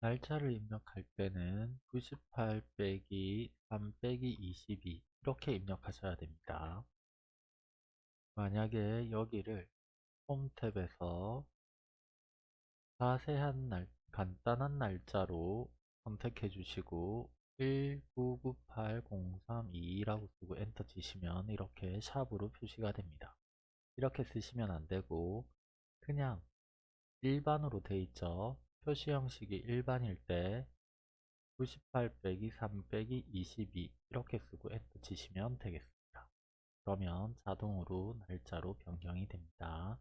날짜를 입력할 때는 98 빼기 3 빼기 22 이렇게 입력하셔야 됩니다. 만약에 여기를 홈 탭에서 자세한 날, 간단한 날짜로 선택해 주시고 1998032라고 쓰고 엔터 치시면 이렇게 샵으로 표시가 됩니다. 이렇게 쓰시면 안되고 그냥 일반으로 돼 있죠. 표시 형식이 일반일 때 98 빼기 3 빼기 22 이렇게 쓰고 엔터 치시면 되겠습니다. 그러면 자동으로 날짜로 변경이 됩니다.